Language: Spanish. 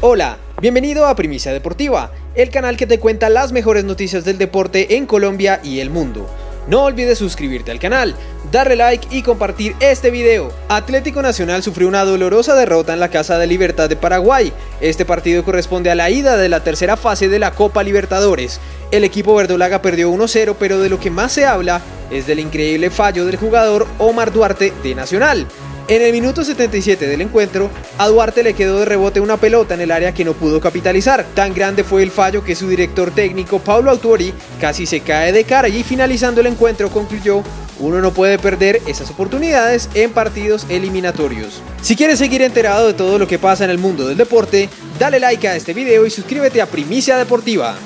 Hola, bienvenido a Primicia Deportiva, el canal que te cuenta las mejores noticias del deporte en Colombia y el mundo. No olvides suscribirte al canal, darle like y compartir este video. Atlético Nacional sufrió una dolorosa derrota en la Casa de Libertad de Paraguay. Este partido corresponde a la ida de la tercera fase de la Copa Libertadores. El equipo verdolaga perdió 1-0, pero de lo que más se habla es del increíble fallo del jugador Omar Duarte de Nacional. En el minuto 77 del encuentro, a Duarte le quedó de rebote una pelota en el área que no pudo capitalizar. Tan grande fue el fallo que su director técnico, Pablo Autori, casi se cae de cara y finalizando el encuentro concluyó uno no puede perder esas oportunidades en partidos eliminatorios. Si quieres seguir enterado de todo lo que pasa en el mundo del deporte, dale like a este video y suscríbete a Primicia Deportiva.